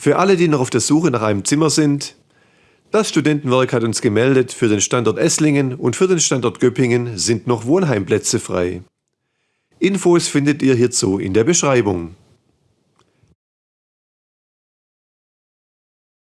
Für alle, die noch auf der Suche nach einem Zimmer sind, das Studentenwerk hat uns gemeldet, für den Standort Esslingen und für den Standort Göppingen sind noch Wohnheimplätze frei. Infos findet ihr hierzu in der Beschreibung.